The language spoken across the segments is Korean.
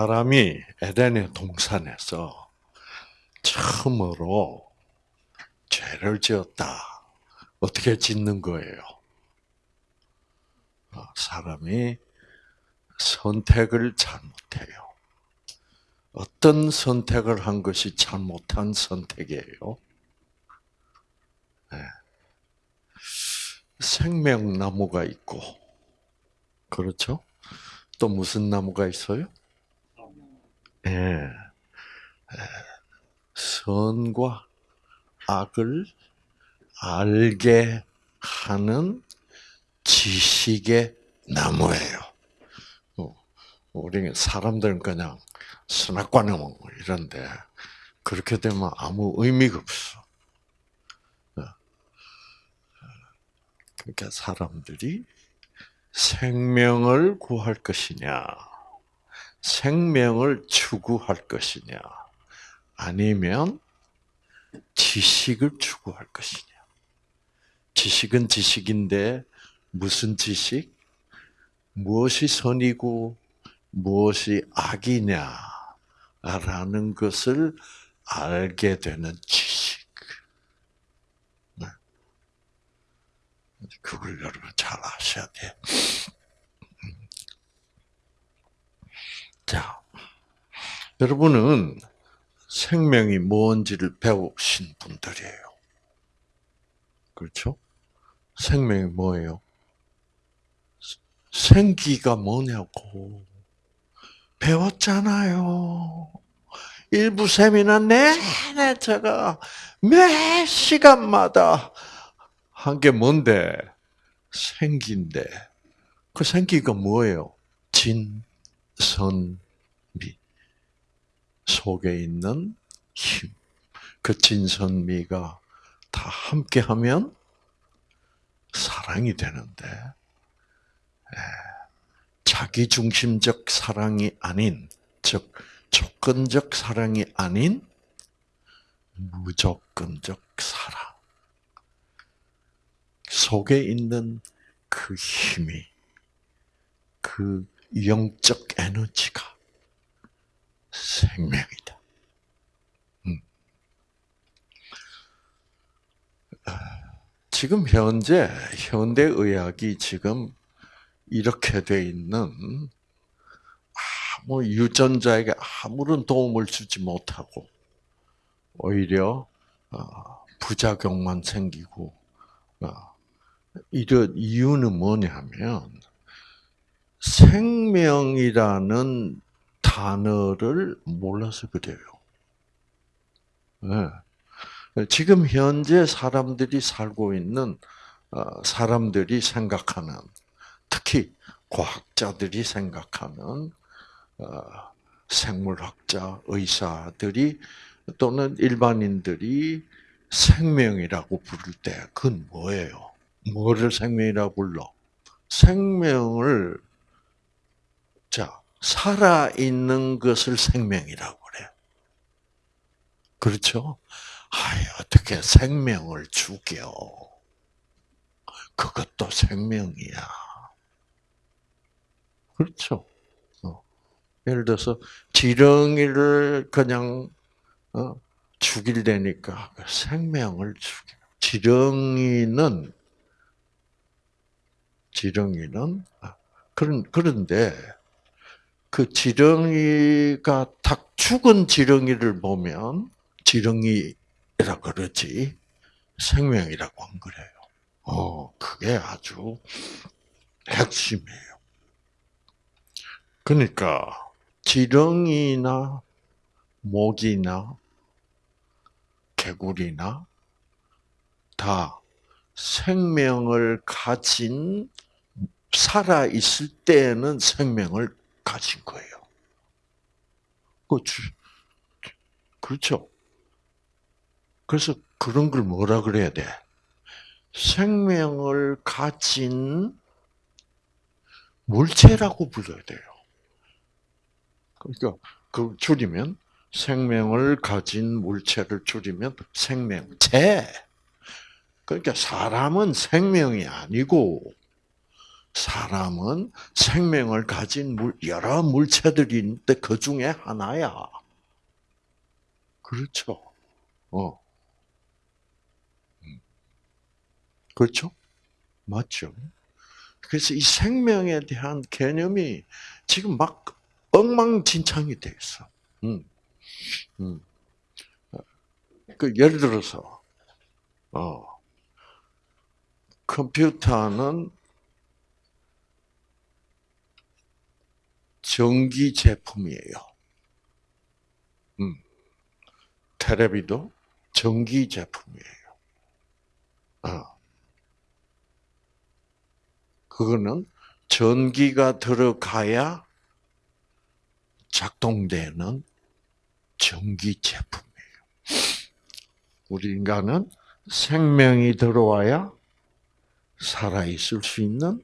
사람이 에덴의 동산에서 처음으로 죄를 지었다. 어떻게 짓는 거예요? 어, 사람이 선택을 잘못해요. 어떤 선택을 한 것이 잘못한 선택이에요? 네. 생명나무가 있고, 그렇죠? 또 무슨 나무가 있어요? 예. 네. 선과 악을 알게 하는 지식의 나무예요. 어, 우리 사람들은 그냥 선악과는 뭐 이런데 그렇게 되면 아무 의미가 없어. 어. 그러니까 사람들이 생명을 구할 것이냐, 생명을 추구할 것이냐, 아니면 지식을 추구할 것이냐. 지식은 지식인데 무슨 지식? 무엇이 선이고 무엇이 악이냐라는 것을 알게 되는 지식. 네. 그걸 여러분 잘 아셔야 돼. 자, 여러분은 생명이 뭔지를 배우신 분들이에요. 그렇죠? 생명이 뭐예요? 생기가 뭐냐고. 배웠잖아요. 일부 세미나 내내 제가 매 시간마다 한 게 뭔데? 생기인데. 그 생기가 뭐예요? 진, 선, 미. 속에 있는 힘. 그 진선미가 다 함께 하면 사랑이 되는데, 자기 중심적 사랑이 아닌, 즉, 조건적 사랑이 아닌, 무조건적 사랑. 속에 있는 그 힘이, 그 영적 에너지가 생명이다. 음. 지금 현재 현대 의학이 지금 이렇게 돼 있는 아무 유전자에게 아무런 도움을 주지 못하고 오히려 어, 부작용만 생기고 어, 이런 이유는 뭐냐면 생명이라는 단어를 몰라서 그래요. 네. 지금 현재 사람들이 살고 있는 어, 사람들이 생각하는 특히 과학자들이 생각하는 어, 생물학자, 의사들이 또는 일반인들이 생명이라고 부를 때 그건 뭐예요? 뭐를 생명이라고 불러? 생명을 자 살아 있는 것을 생명이라고 그래. 그렇죠? 아이, 어떻게 생명을 죽여? 그것도 생명이야. 그렇죠? 어. 예를 들어서 지렁이를 그냥 어, 죽일래니까 그 생명을 죽여. 지렁이는 지렁이는 아, 그런 그런데 그 지렁이가 딱 죽은 지렁이를 보면 지렁이라 그러지 생명이라고 안 그래요. 어, 그게 아주 핵심이에요. 그러니까 지렁이나 모기나 개구리나 다 생명을 가진 살아 있을 때에는 생명을 가진 거예요. 그렇죠. 그렇죠. 그래서 그런 걸 뭐라 그래야 돼? 생명을 가진 물체라고 불러야 돼요. 그러니까 그 줄이면 생명을 가진 물체를 줄이면 생명체. 그러니까 사람은 생명이 아니고 사람은 생명을 가진 물, 여러 물체들이 있는데 그 중에 하나야. 그렇죠. 어. 음. 그렇죠? 맞죠? 그래서 이 생명에 대한 개념이 지금 막 엉망진창이 돼 있어. 음. 음. 그 예를 들어서 어, 컴퓨터는 전기 제품이에요. 음. 테레비도 전기 제품이에요. 어. 그거는 전기가 들어가야 작동되는 전기 제품이에요. 우리 인간은 생명이 들어와야 살아있을 수 있는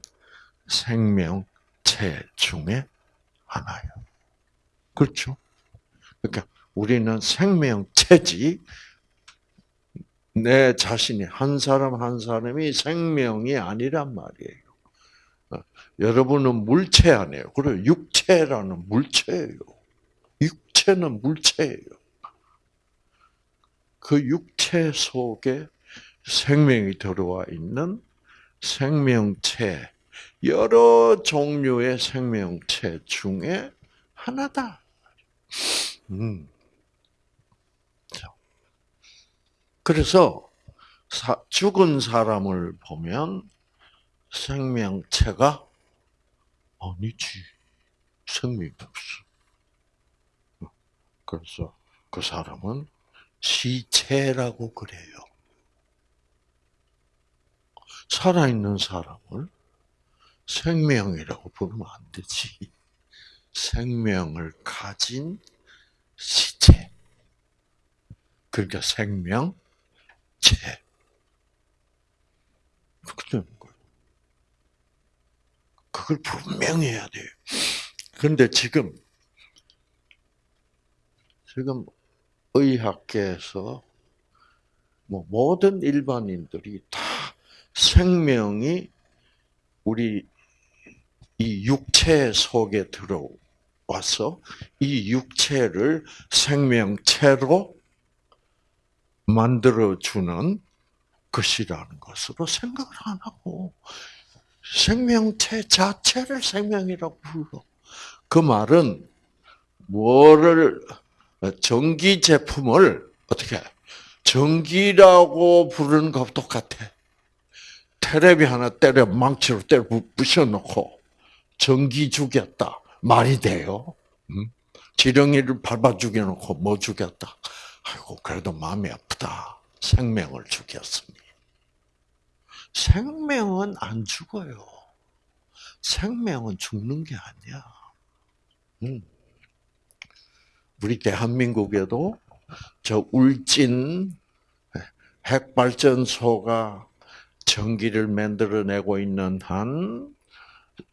생명체 중에 하나예요. 그렇죠? 그러니까 우리는 생명체지, 내 자신이, 한 사람 한 사람이 생명이 아니란 말이에요. 어, 여러분은 물체 아니에요. 그리고 육체라는 물체예요. 육체는 물체예요. 그 육체 속에 생명이 들어와 있는 생명체, 여러 종류의 생명체 중에 하나다. 음. 그래서 죽은 사람을 보면 생명체가 아니지. 생명이 없어. 그래서 그 사람은 시체라고 그래요. 살아있는 사람을 생명이라고 부르면 안 되지. 생명을 가진 시체. 그러니까 생명체. 그렇게 되는 거예요. 그걸 분명히 해야 돼요. 그런데 지금, 지금 의학계에서 뭐 모든 일반인들이 다 생명이 우리 이 육체 속에 들어와서 이 육체를 생명체로 만들어주는 것이라는 것으로 생각을 안 하고 생명체 자체를 생명이라고 불러. 그 말은 뭐를 전기 제품을 어떻게 전기라고 부르는 것 똑같아. 테레비 하나 때려 망치로 때려 부셔놓고 전기 죽였다 말이 돼요? 음? 지렁이를 밟아 죽여놓고 뭐 죽였다? 아이고 그래도 마음이 아프다. 생명을 죽였으니. 생명은 안 죽어요. 생명은 죽는 게 아니야. 음. 우리 대한민국에도 저 울진 핵발전소가 전기를 만들어내고 있는 한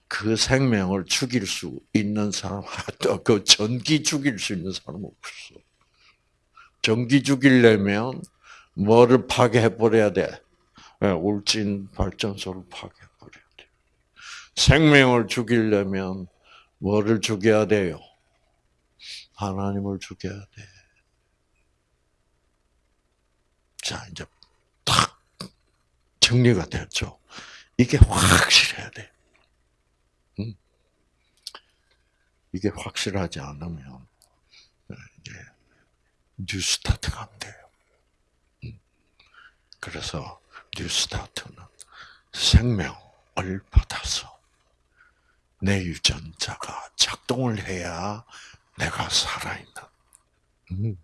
그 생명을 죽일 수 있는 사람, 그 전기 죽일 수 있는 사람 없어. 전기 죽이려면 뭐를 파괴해 버려야 돼? 예, 울진 발전소를 파괴해 버려야 돼. 생명을 죽이려면 뭐를 죽여야 돼요? 하나님을 죽여야 돼. 자, 이제 탁 정리가 됐죠. 이게 확실해야 돼. 음. 이게 확실하지 않으면 이제 뉴스타트가 안 돼요. 음. 그래서 뉴스타트는 생명을 받아서 내 유전자가 작동을 해야 내가 살아있는. 음.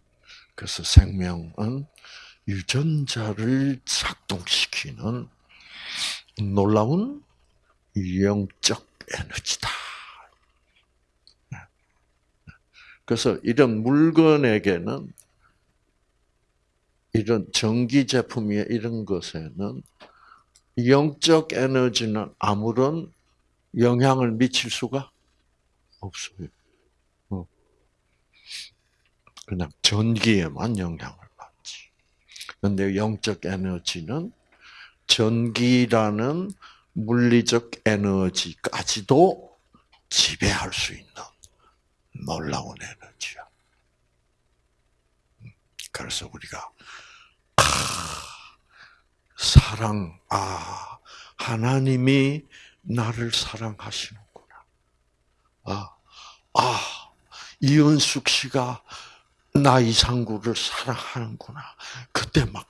그래서 생명은 유전자를 작동시키는 놀라운 영적 에너지다. 그래서 이런 물건에게는 이런 전기 제품이 이런 것에는 영적 에너지는 아무런 영향을 미칠 수가 없어요. 어. 그냥 전기에만 영향을 받지. 그런데 영적 에너지는 전기라는 물리적 에너지까지도 지배할 수 있는 놀라운 에너지야. 그래서 우리가 아, 사랑, 아 하나님이 나를 사랑하시는구나. 아, 아 이은숙 씨가 나 이상구를 사랑하는구나. 그때 막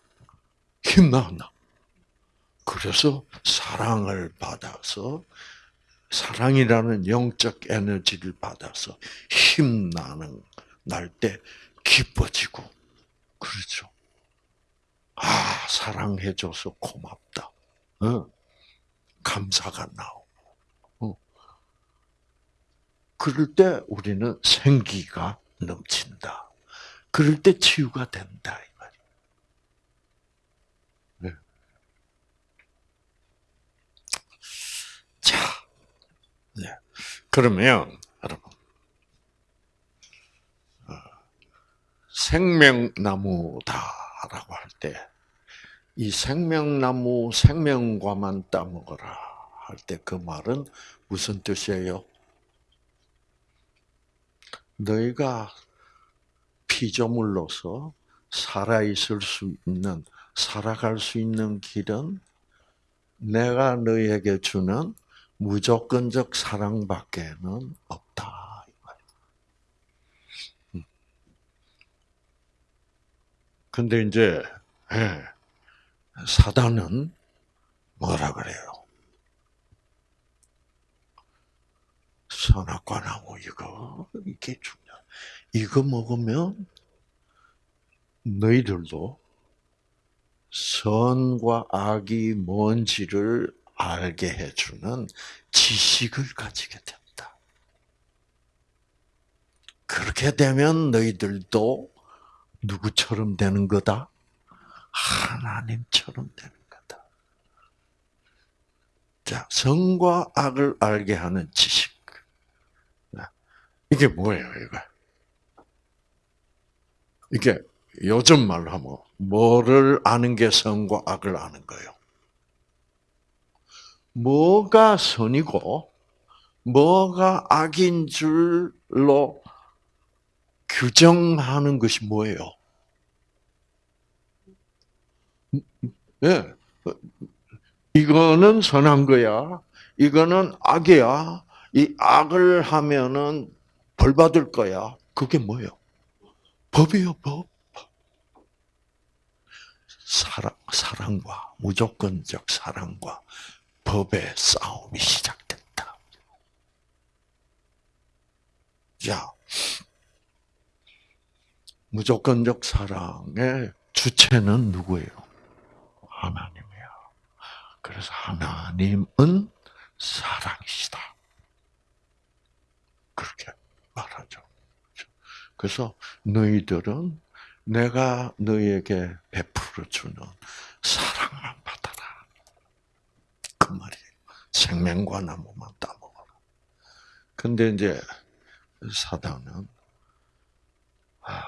힘나나. 그래서 사랑을 받아서 사랑이라는 영적 에너지를 받아서 힘나는 날 때 기뻐지고 그렇죠. 아 사랑해줘서 고맙다. 어. 감사가 나오고. 어. 그럴 때 우리는 생기가 넘친다. 그럴 때 치유가 된다 이 말이에요. 네. 자, 네. 그러면 여러분 어, 생명나무다라고 할 때 이 생명나무 생명과만 따먹어라 할 때 그 말은 무슨 뜻이에요? 너희가 피조물로서 살아 있을 수 있는 살아갈 수 있는 길은 내가 너희에게 주는 무조건적 사랑밖에는 없다. 음. 근데 이제 예, 사단은 뭐라 그래요? 선악과 나무 이거 이게 중요. 이거 먹으면 너희들도 선과 악이 뭔지를 알게 해주는 지식을 가지게 된다. 그렇게 되면 너희들도 누구처럼 되는 거다? 하나님처럼 되는 거다. 자, 선과 악을 알게 하는 지식. 이게 뭐예요, 이거? 이게 요즘 말로 하면 뭐를 아는 게 선과 악을 아는 거예요. 뭐가 선이고 뭐가 악인 줄로 규정하는 것이 뭐예요? 예. 이거는 선한 거야. 이거는 악이야. 이 악을 하면은 벌 받을 거야. 그게 뭐예요? 법이요, 법. 사랑, 사랑과, 무조건적 사랑과 법의 싸움이 시작된다. 자, 무조건적 사랑의 주체는 누구예요? 하나님이야. 그래서 하나님은 사랑이시다. 그렇게 말하죠. 그래서 너희들은 내가 너희에게 베풀어 주는 사랑만 받아라. 그 말이에요. 생명과 나무만 따먹어라. 근데 이제 사단은 아,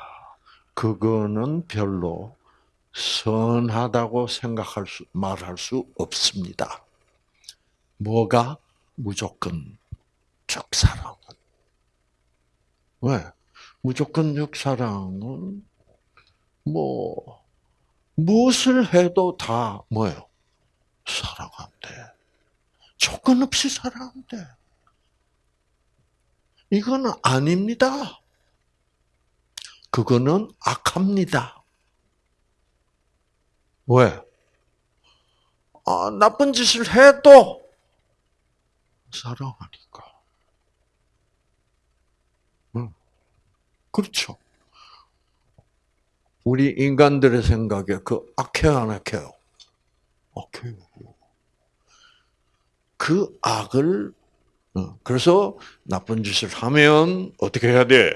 그거는 별로 선하다고 생각할 수 말할 수 없습니다. 뭐가 무조건 적 사랑은 왜 무조건 적 사랑은 뭐 무엇을 해도 다 뭐예요? 사랑한대. 조건 없이 사랑한대. 이거는 아닙니다. 그거는 악합니다. 왜? 아, 나쁜 짓을 해도 사랑하니까. 응. 그렇죠. 우리 인간들의 생각에 그 악해요, 안 악해요? 악해요. 그 악을, 어, 그래서 나쁜 짓을 하면 어떻게 해야 돼?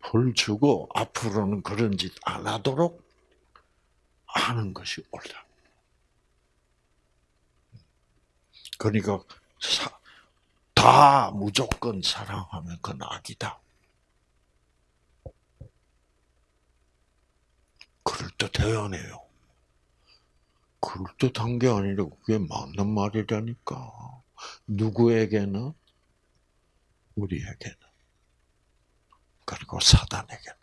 벌 주고 앞으로는 그런 짓 안 하도록 하는 것이 옳다. 그러니까 사, 다 무조건 사랑하면 그건 악이다. 그럴 듯해요, 안 해요? 그럴듯한 게 아니라 그게 맞는 말이라니까. 누구에게는? 우리에게는. 그리고 사단에게는.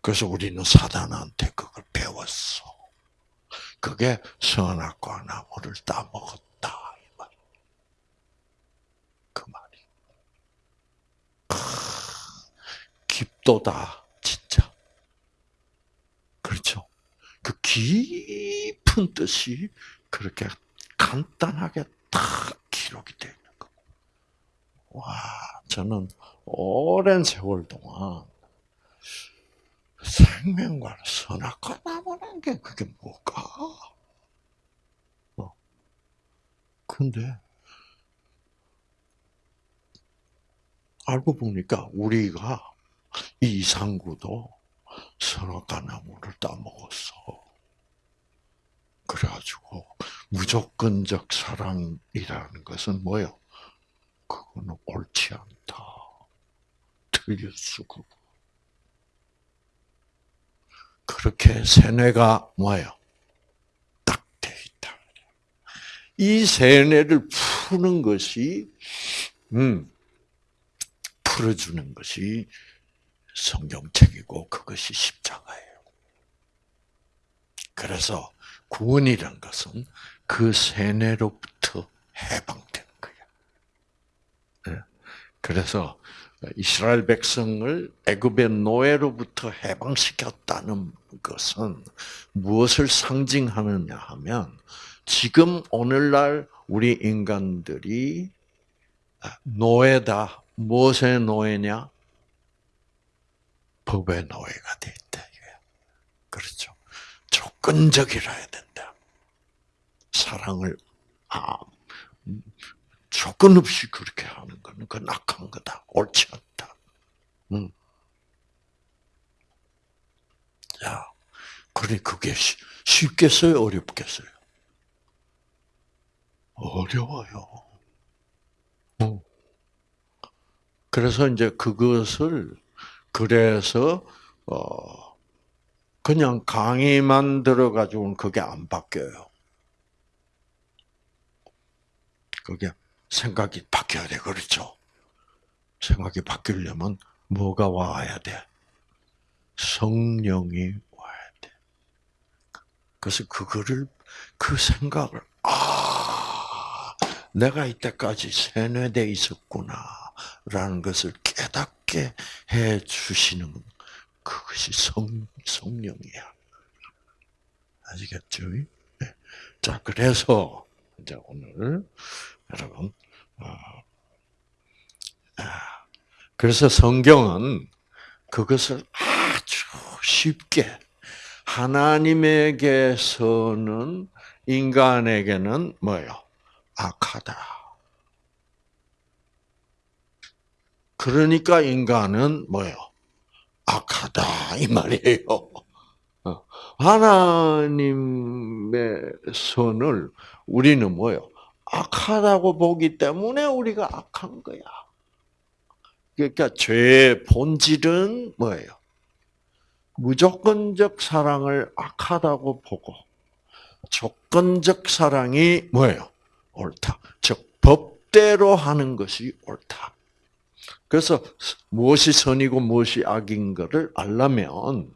그래서 우리는 사단한테 그걸 배웠어. 그게 선악과 나무를 따먹었다. 이 말. 그 말이. 크, 깊도다, 진짜. 그 깊은 뜻이 그렇게 간단하게 딱 기록이 되어 있는 거. 와, 저는 오랜 세월 동안 생명과 선악과 나무라는 게 그게 뭘까? 어. 근데 알고 보니까 우리가 이 이상구도 선악과 나무를 따먹었어. 그래가지고 무조건적 사랑이라는 것은 뭐요? 그거는 옳지 않다. 틀렸어. 그렇게 세뇌가 뭐예요? 딱 돼 있다. 이 세뇌를 푸는 것이, 음, 풀어주는 것이 성경책이고 그것이 십자가예요. 그래서 구원이란 것은 그 세뇌로부터 해방되는 거예요. 네. 그래서 이스라엘 백성을 애굽의 노예로부터 해방시켰다는 것은 무엇을 상징하느냐 하면 지금 오늘날 우리 인간들이 노예다. 무엇의 노예냐? 법의 노예가 돼 있다. 그렇죠. 조건적이라야 된다. 사랑을 아, 조건 없이 그렇게 하는 거는 그 악한 거다. 옳지 않다. 음. 자, 그러니 그게 쉽겠어요? 어렵겠어요? 어려워요. 어. 그래서 이제 그것을 그래서 어 그냥 강의만 들어가지고는 그게 안 바뀌어요. 그게 생각이 바뀌어야 돼. 그렇죠? 생각이 바뀌려면 뭐가 와야 돼? 성령이 와야 돼. 그래서 그거를, 그 생각을, 아, 내가 이때까지 세뇌돼 있었구나. 라는 것을 깨닫게 해 주시는 그것이 성, 성령이야. 아시겠죠? 네. 자, 그래서, 이제 오늘, 여러분, 아, 아, 그래서 성경은 그것을 아주 쉽게 하나님에게서는 인간에게는 뭐요? 악하다. 그러니까 인간은 뭐요? 악하다 이 말이에요. 어. 하나님의 선을 우리는 뭐요? 악하다고 보기 때문에 우리가 악한 거야. 그러니까 죄의 본질은 뭐예요? 무조건적 사랑을 악하다고 보고 조건적 사랑이 뭐예요? 옳다. 즉 법대로 하는 것이 옳다. 그래서 무엇이 선이고 무엇이 악인 것을 알려면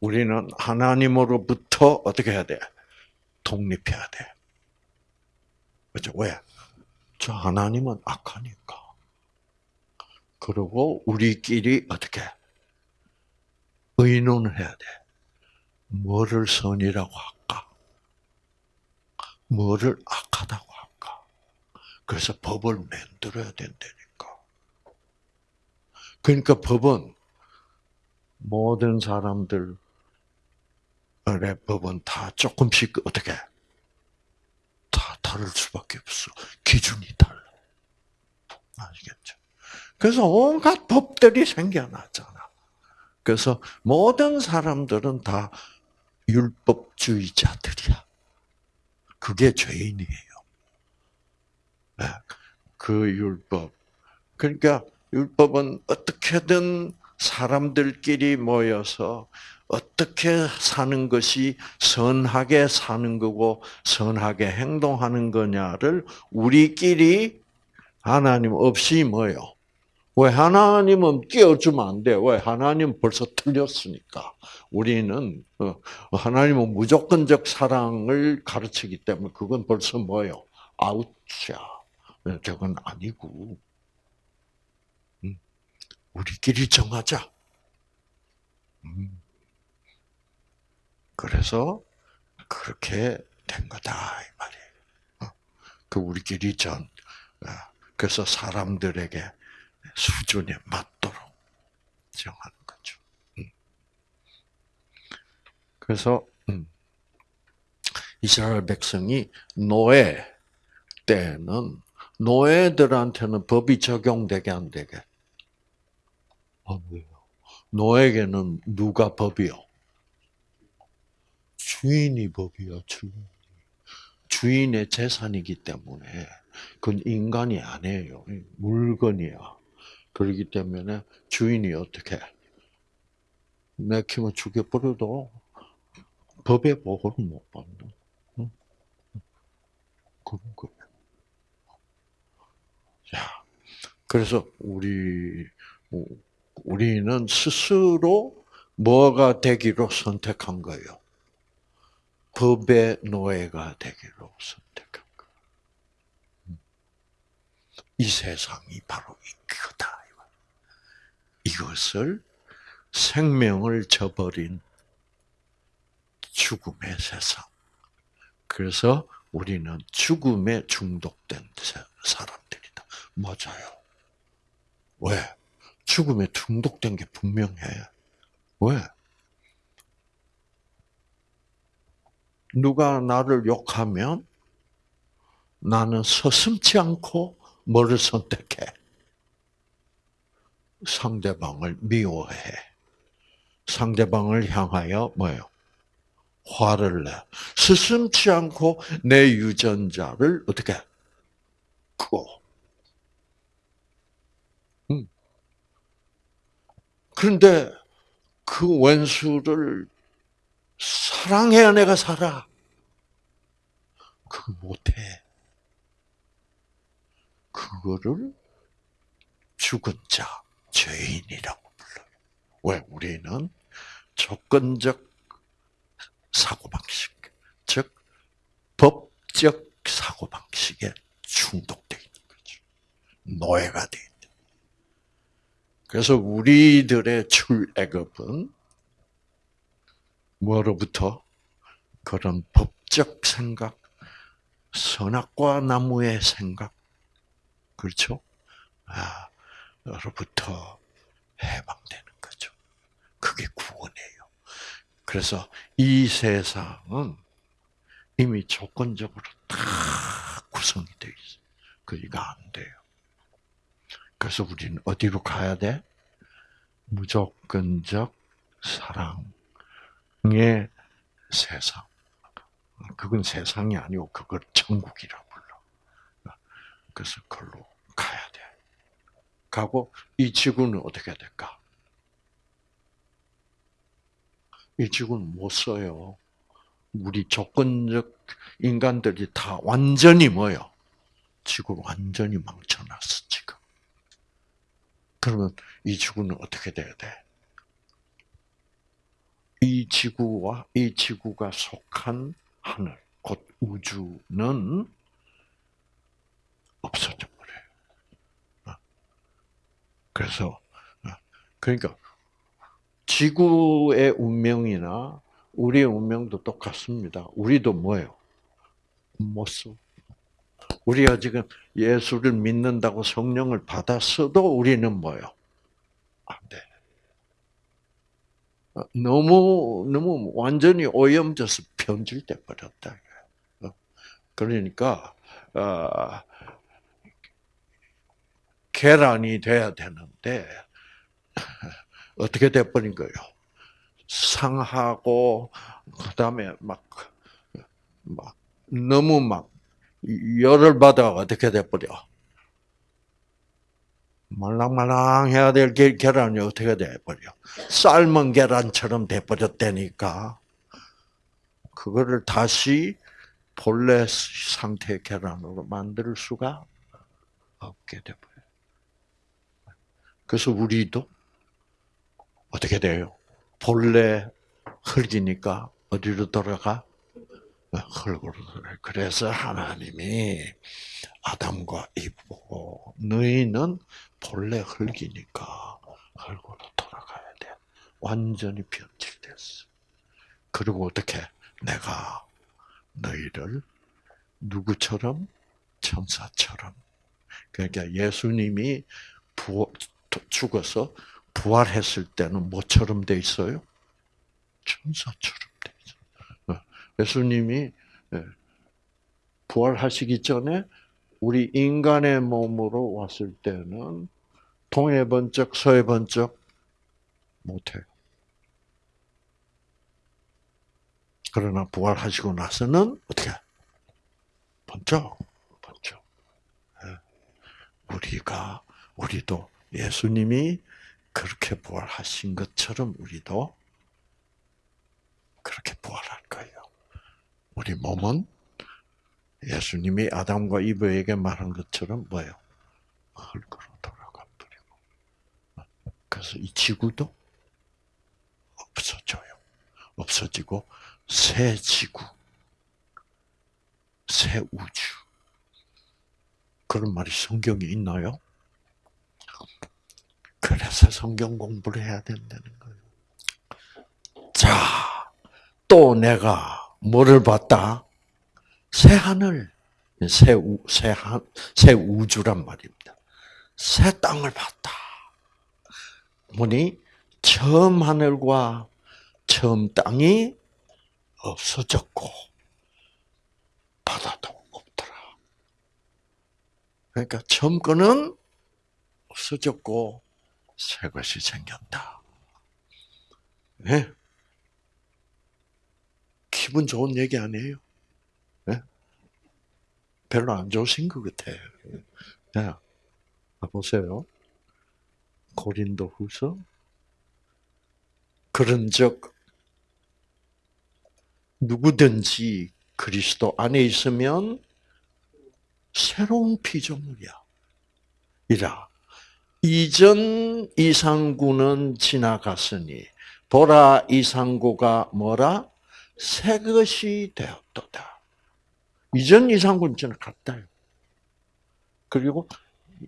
우리는 하나님으로부터 어떻게 해야 돼? 독립해야 돼. 그죠? 왜? 저 하나님은 악하니까. 그리고 우리끼리 어떻게? 의논을 해야 돼. 뭐를 선이라고 할까? 뭐를 악하다고 할까? 그래서 법을 만들어야 된다니까. 그러니까 법은 모든 사람들의 법은 다 조금씩 어떻게 다를 수밖에 없어. 기준이 달라. 아시겠죠? 그래서 온갖 법들이 생겨났잖아. 그래서 모든 사람들은 다 율법주의자들이야. 그게 죄인이에요. 네. 그 율법. 그러니까 율법은 어떻게든 사람들끼리 모여서 어떻게 사는 것이 선하게 사는 거고 선하게 행동하는 거냐를 우리끼리 하나님 없이 뭐요? 왜 하나님은 끼워주면 안 돼? 왜 하나님 벌써 틀렸으니까. 우리는 어, 하나님은 무조건적 사랑을 가르치기 때문에 그건 벌써 뭐요? 아웃이야. 네, 저건 아니고 음, 우리끼리 정하자. 음. 그래서 그렇게 된 거다 이 말이에요. 어, 그 우리끼리 전 어, 그래서 사람들에게 수준에 맞도록 정하는 거죠. 음. 그래서 음, 이스라엘 백성이 노예 때는 노예들한테는 법이 적용되게 안 되게? 아? 노예에게는 누가 법이요? 주인이 법이야, 주인. 주인의 재산이기 때문에 그건 인간이 아니에요. 물건이야. 그렇기 때문에 주인이 어떻게 내 키면 죽여버려도 법의 보호를 못 받는 응? 그런 거예요. 자, 그래서 우리 우리는 스스로 뭐가 되기로 선택한 거예요. 법의 노예가 되기로 선택한 거. 이 세상이 바로 이거다. 이것을 생명을 저버린 죽음의 세상. 그래서 우리는 죽음에 중독된 사람들이다. 맞아요. 왜? 죽음에 중독된 게 분명해. 왜? 누가 나를 욕하면 나는 서슴지 않고 뭐를 선택해? 상대방을 미워해. 상대방을 향하여 뭐요? 화를 내. 스슴치 않고 내 유전자를 어떻게 크고. 음. 그런데 그 원수를 사랑해야 내가 살아. 그거 못해. 그거를 죽은 자, 죄인이라고 불러요. 왜? 우리는 조건적 사고방식, 즉, 법적 사고방식에 중독되어 있는 거죠. 노예가 되어 있는. 그래서 우리들의 출애굽은 뭐로부터? 그런 법적 생각, 선악과 나무의 생각, 그렇죠? 아, 로부터 해방되는 거죠. 그게 구원이에요. 그래서 이 세상은 이미 조건적으로 다 구성이 되어 있어요. 그이가 안 돼요. 그래서 우리는 어디로 가야 돼? 무조건적 사랑. 의 세상. 그건 세상이 아니고 그걸 천국이라고 불러. 그래서 돼. 가고 이 지구는 어떻게 될까? 이 지구는 못 써요. 우리 조건적 인간들이 다 완전히 뭐요? 지구를 완전히 망쳐놨어 지금. 그러면 이 지구는 어떻게 돼야 돼? 이 지구와 이 지구가 속한 하늘, 곧 우주는 없어져. 그래서 어, 그러니까 지구의 운명이나 우리의 운명도 똑같습니다. 우리도 뭐예요? 못 써. 우리가 지금 예수를 믿는다고 성령을 받았어도 우리는 뭐예요? 안 돼. 너무 너무 완전히 오염져서 변질돼 버렸다. 어. 그러니까 어, 계란이 돼야 되는데 어떻게 돼버린 거예요? 상하고 그다음에 막, 막 너무 막 열을 받아 어떻게 돼버려? 말랑말랑해야 될 게- 계란이 어떻게 돼버려? 삶은 계란처럼 돼버렸다니까. 그거를 다시 본래 상태의 계란으로 만들 수가 없게 돼버려. 그래서 우리도 어떻게 돼요? 본래 흙이니까 어디로 돌아가? 흙으로 돌아가. 그래서 하나님이 아담과 이보고 너희는 본래 흙이니까 흙으로 돌아가야 돼. 완전히 변질됐어. 그리고 어떻게 내가 너희를 누구처럼 천사처럼 그러니까 예수님이 부활, 죽어서 부활했을 때는 뭐처럼 돼 있어요? 천사처럼 돼 있어요. 예수님이 예, 부활하시기 전에 우리 인간의 몸으로 왔을 때는 동해 번쩍 서해 번쩍 못해요. 그러나 부활하시고 나서는 어떻게 번쩍 번쩍 예. 우리가 우리도 예수님이 그렇게 부활하신 것처럼 우리도 그렇게 부활할 거예요. 우리 몸은 예수님이 아담과 이브에게 말한 것처럼 뭐예요? 흙으로 돌아가 버리고. 그래서 이 지구도 없어져요. 없어지고 새 지구, 새 우주. 그런 말이 성경에 있나요? 그래서 성경 공부를 해야 된다는 거예요. 자, 또 내가 뭐를 봤다? 새 하늘, 새, 우, 새, 한, 새 우주란 말입니다. 새 땅을 봤다. 보니 처음 하늘과 처음 땅이 없어졌고 바다도 없더라. 그러니까 처음 거는 없어졌고 새 것이 생겼다. 네? 기분 좋은 얘기 아니에요? 네? 별로 안 좋으신 것 같아요. 네. 보세요. 고린도 후서. 그런 즉 누구든지 그리스도 안에 있으면 새로운 피조물이야. 이라. 이전 이상구는 지나갔으니 보라 이상구가 뭐라 새 것이 되었도다. 이전 이상구는 지나갔다. 그리고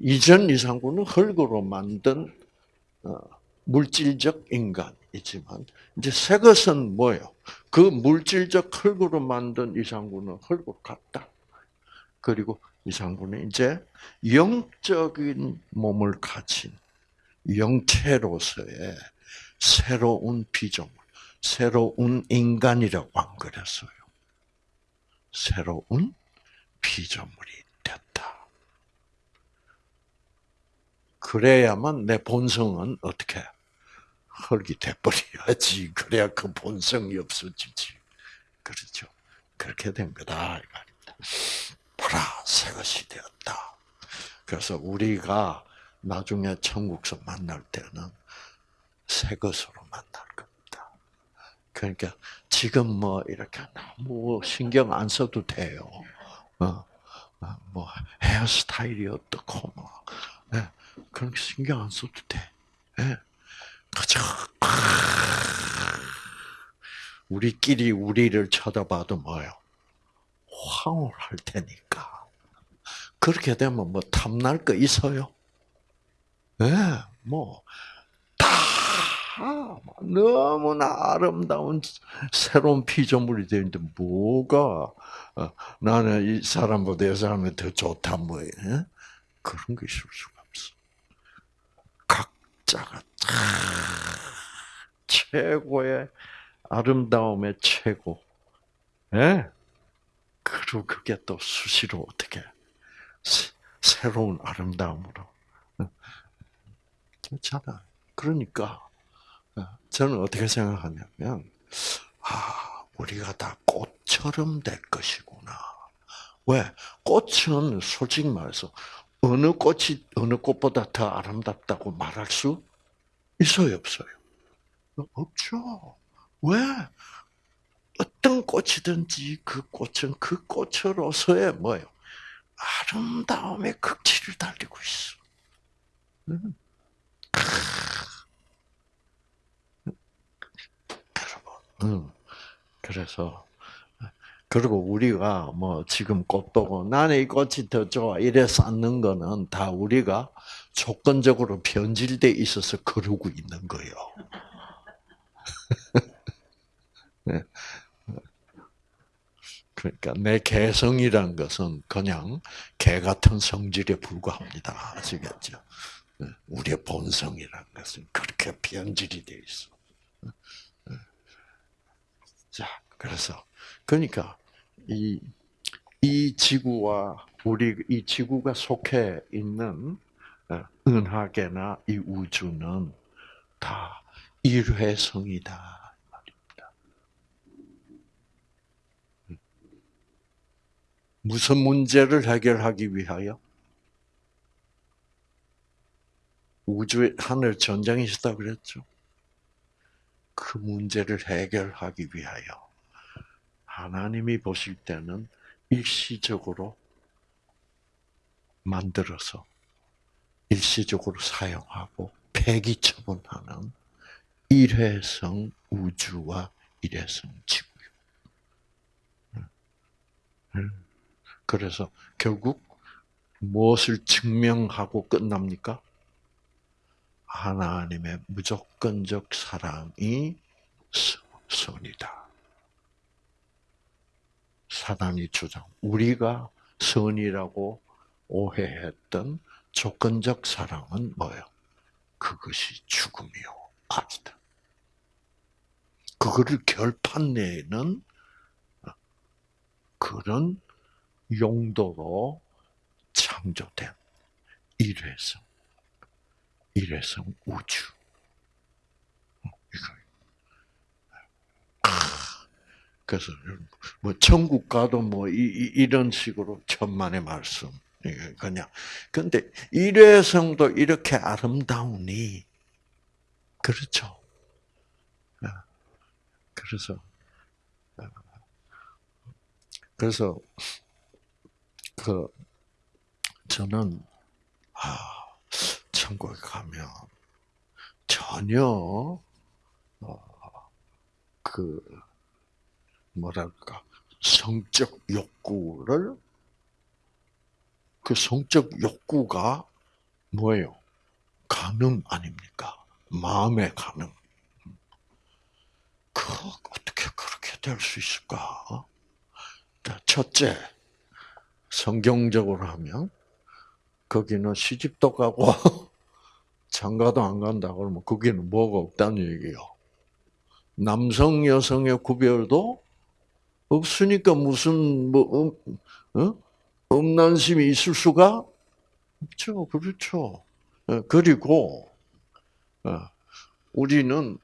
이전 이상구는 흙으로 만든 어, 물질적 인간이지만 이제 새 것은 뭐예요? 그 물질적 흙으로 만든 이상구는 흙으로 갔다. 그리고 이상구는 이제 영적인 몸을 가진 영체로서의 새로운 피조물, 새로운 인간이라고 안 그랬어요. 새로운 피조물이 됐다. 그래야만 내 본성은 어떻게 흙이 돼버려야지. 그래야 그 본성이 없어지지. 그렇죠. 그렇게 된 거다. 이 말입니다. 보라, 새 것이 되었다. 그래서 우리가 나중에 천국서 만날 때는 새 것으로 만날 겁니다. 그러니까 지금 뭐 이렇게 너무 신경 안 써도 돼요. 어, 뭐 헤어스타일이 어떻고 뭐 네, 그런 신경 안 써도 돼. 네. 그죠? 우리끼리 우리를 쳐다봐도 뭐요? 황홀할 테니까. 그렇게 되면 뭐 탐날 거 있어요? 예, 네, 뭐, 다, 너무나 아름다운 새로운 피조물이 되는데, 뭐가, 어, 나는 이 사람보다 이 사람이 더 좋다, 뭐, 예? 그런 게 있을 수가 없어. 각자가 다 최고의 아름다움의 최고. 예? 그리고 그게 또 수시로 어떻게 새로운 아름다움으로 그렇잖아. 그러니까 저는 어떻게 생각하냐면 아 우리가 다 꽃처럼 될 것이구나. 왜 꽃은 솔직히 말해서 어느 꽃이 어느 꽃보다 더 아름답다고 말할 수 있어요, 없어요? 없죠. 왜? 어떤 꽃이든지 그 꽃은 그 꽃으로서의 뭐예요? 아름다움의 극치를 달리고 있어. 음. 여러분, 그래서 그리고 우리가 뭐 지금 꽃 보고 나는 이 꽃이 더 좋아 이래 쌓는 거는 다 우리가 조건적으로 변질돼 있어서 그러고 있는 거예요. 네. 그러니까 내 개성이란 것은 그냥 개 같은 성질에 불과합니다. 아시겠죠? 네. 우리의 본성이란 것은 그렇게 변질이 돼 있어. 네. 자, 그래서 그러니까 이, 이 지구와 우리 이 지구가 속해 있는 어, 은하계나 이 우주는 다 일회성이다. 무슨 문제를 해결하기 위하여? 우주에 하늘 전쟁이 있었다 그랬죠. 그 문제를 해결하기 위하여 하나님이 보실 때는 일시적으로 만들어서 일시적으로 사용하고 폐기 처분하는 일회성 우주와 일회성 지구요. 그래서 결국 무엇을 증명하고 끝납니까? 하나님의 무조건적 사랑이 선이다. 사단이 주장. 우리가 선이라고 오해했던 조건적 사랑은 뭐예요? 그것이 죽음이요. 악이다. 그거를 결판 내는 그런 용도로 창조된 일회성, 일회성 우주. 이거 그래서 뭐 천국 가도 뭐 이, 이런 식으로 천만의 말씀. 그냥. 근데 일회성도 이렇게 아름다우니. 그렇죠. 아, 그래서 아, 그래서 그 저는 아 천국에 가면 전혀 어, 그 뭐랄까 성적 욕구를 그 성적 욕구가 뭐예요? 가능 아닙니까? 마음의 가능. 그 어떻게 그렇게 될 수 있을까? 첫째, 성경적으로 하면 거기는 시집도 가고 장가도 안 간다 그러면 거기는 뭐가 없다는 얘기예요. 남성 여성의 구별도 없으니까 무슨 뭐 음, 어? 음란심이 있을 수가 없죠. 그렇죠. 어, 그리고 어, 우리는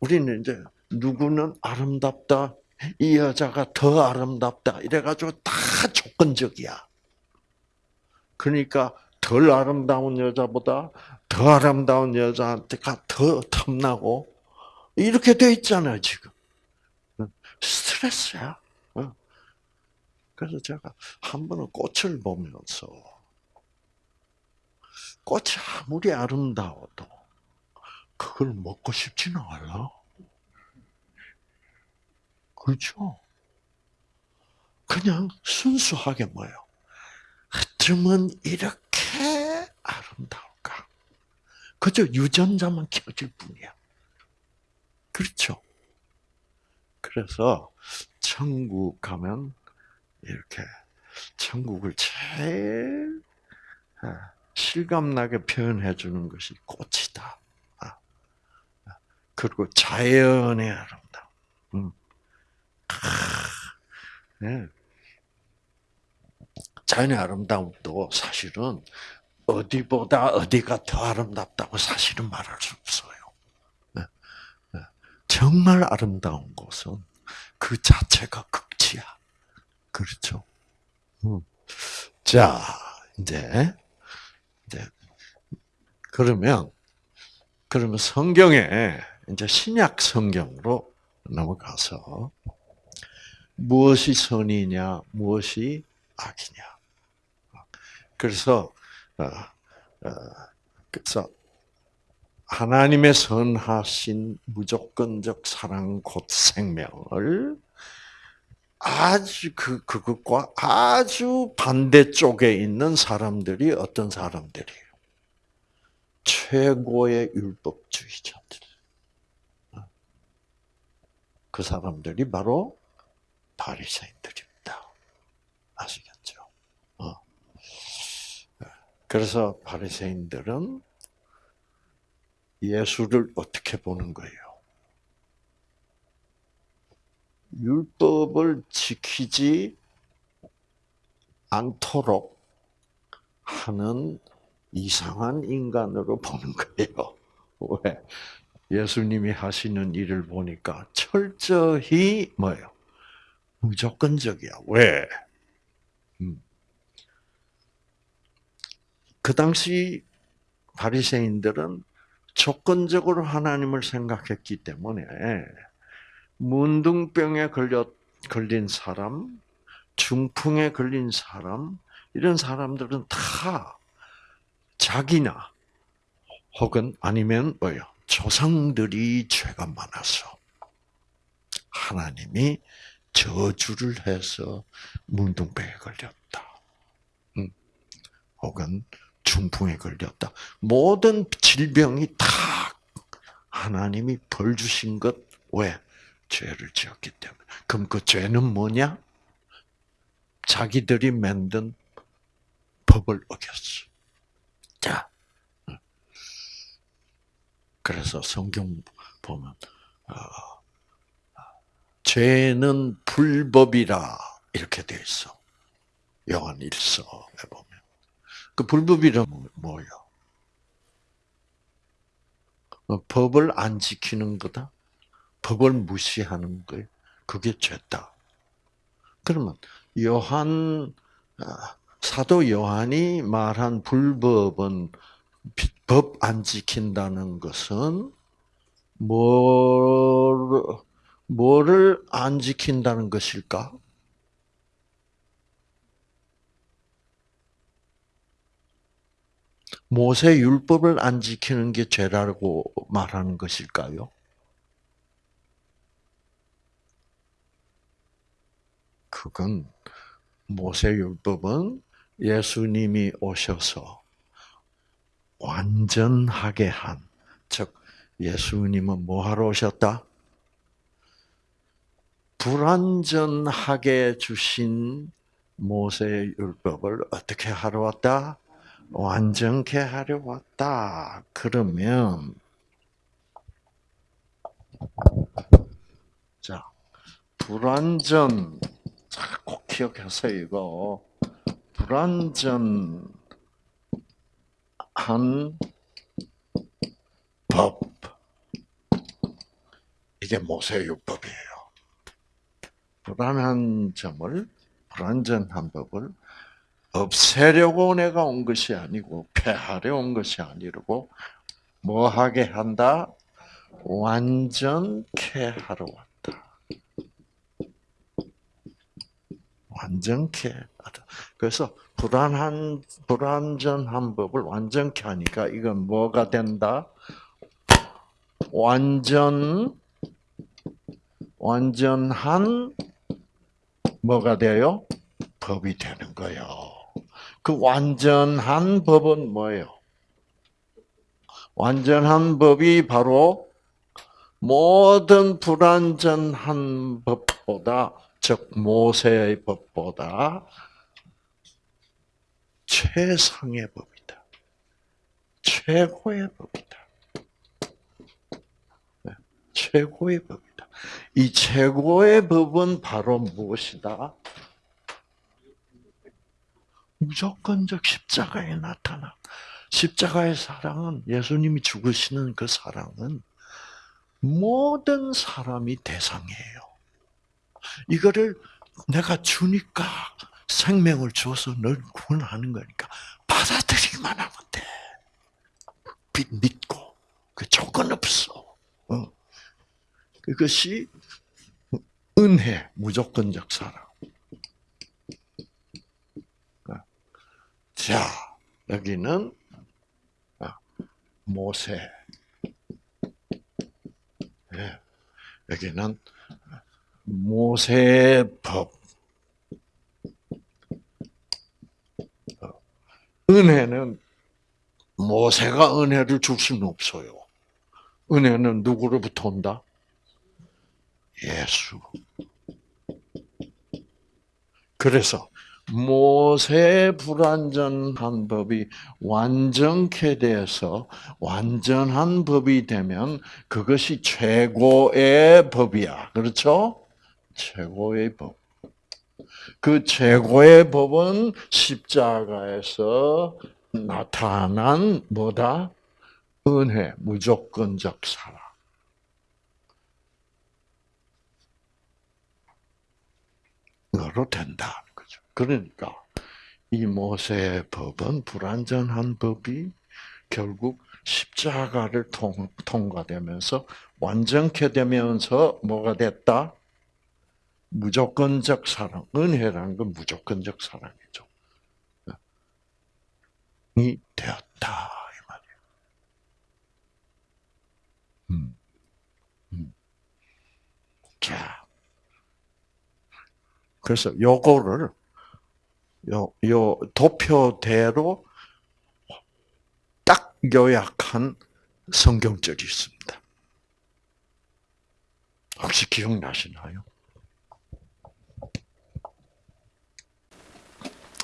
우리는 이제 누구는 아름답다, 이 여자가 더 아름답다 이래가지고 다 조건적이야. 그러니까 덜 아름다운 여자보다 더 아름다운 여자한테가 더 탐나고 이렇게 돼 있잖아요, 지금. 스트레스야. 어. 그래서 제가 한 번은 꽃을 보면서 꽃이 아무리 아름다워도 그걸 먹고 싶지는 않아. 그렇죠? 그냥 순수하게 뭐요? 어쩌면 이렇게 아름다울까? 그저 유전자만 켜질 뿐이야. 그렇죠. 그래서 천국 가면 이렇게 천국을 제일 아, 실감나게 표현해 주는 것이 꽃이다. 아, 아, 그리고 자연의 아름다움. 음. 네. 자연의 아름다움도 사실은 어디보다 어디가 더 아름답다고 사실은 말할 수 없어요. 정말 아름다운 곳은 그 자체가 극치야. 그렇죠? 자, 이제, 이제, 그러면, 그러면 성경에, 이제 신약 성경으로 넘어가서, 무엇이 선이냐, 무엇이 악이냐. 그래서, 어, 어, 그래서, 하나님의 선하신 무조건적 사랑 곧 생명을 아주 그 그것과 아주 반대쪽에 있는 사람들이 어떤 사람들이에요? 최고의 율법주의자들. 그 사람들이 바로 바리새인들입니다. 아시겠죠? 어. 그래서 바리새인들은 예수를 어떻게 보는 거예요? 율법을 지키지 않도록 하는 이상한 인간으로 보는 거예요. 왜? 예수님이 하시는 일을 보니까 철저히 뭐예요? 무조건적이야. 왜? 음. 그 당시 바리새인들은 조건적으로 하나님을 생각했기 때문에 문둥병에 걸려 걸린 사람, 중풍에 걸린 사람 이런 사람들은 다 자기나 혹은 아니면 뭐요 조상들이 죄가 많아서 하나님이 저주를 해서 문둥병에 걸렸다. 음. 혹은 중풍에 걸렸다. 모든 질병이 다 하나님이 벌 주신 것 왜? 죄를 지었기 때문에. 그럼 그 죄는 뭐냐? 자기들이 만든 법을 어겼어. 자. 그래서 성경 보면, 어, 죄는 불법이라 이렇게 돼 있어. 요한 1서에 보면. 그 불법이란 뭐요? 어, 법을 안 지키는 거다. 법을 무시하는 거예요. 그게 죄다. 그러면 요한 아, 사도 요한이 말한 불법은 법 안 지킨다는 것은 뭘 뭐를 안 지킨다는 것일까? 모세 율법을 안 지키는 게 죄라고 말하는 것일까요? 그건 모세 율법은 예수님이 오셔서 완전하게 한, 즉 예수님은 뭐 하러 오셨다? 불완전하게 주신 모세 율법을 어떻게 하러 왔다? 완전케 하려 왔다. 그러면 자 불완전 꼭 기억하세요 이거 불완전한 법 이게 모세율법이에요. 불안한 점을 불완전한 법을 없애려고 내가 온 것이 아니고 폐하려 온 것이 아니고 뭐 하게 한다? 완전케 하러 왔다. 완전케 하다. 그래서 불안한 불완전한 법을 완전케 하니까 이건 뭐가 된다? 완전 완전한 뭐가 돼요? 법이 되는 거예요. 그 완전한 법은 뭐예요? 완전한 법이 바로 모든 불완전한 법보다 즉 모세의 법보다 최상의 법이다. 최고의 법이다. 네, 최고의 법 이 최고의 법은 바로 무엇이다? 무조건적 십자가에 나타나. 십자가의 사랑은 예수님이 죽으시는 그 사랑은 모든 사람이 대상이에요. 이거를 내가 주니까 생명을 줘서 널 구원하는 거니까 받아들이기만 하면 돼. 믿고 그 조건 없어. 어. 그것이 은혜, 무조건적 사랑. 어. 자, 여기는 어, 모세. 예, 여기는 모세법. 은혜는 모세가 은혜를 줄 수는 없어요. 은혜는 누구로부터 온다? 예수. 그래서 모세 불완전한 법이 완전케 돼서 완전한 법이 되면 그것이 최고의 법이야. 그렇죠? 최고의 법. 그 최고의 법은 십자가에서 나타난 뭐다? 은혜, 무조건적 사랑. 으로 된다. 거죠. 그러니까 이 모세의 법은 불완전한 법이 결국 십자가를 통, 통과되면서 완전케 되면서 뭐가 됐다? 무조건적 사랑. 은혜라는 건 무조건적 사랑이죠. 이 되었다. 이 말이에요. 음. 음. 자. 그래서 요거를 요, 요 도표대로 딱 요약한 성경절이 있습니다. 혹시 기억나시나요?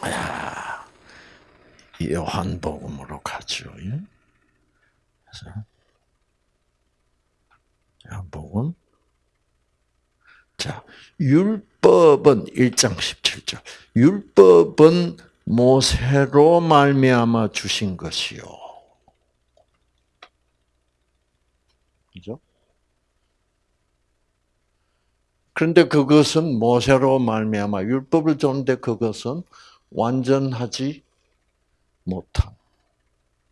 야, 요한복음으로 가죠. 예? 요한복음. 자, 율법은 1장 17절. 율법은 모세로 말미암아 주신 것이요. 그죠? 그런데 그것은 모세로 말미암아 율법을 줬는데 그것은 완전하지 못한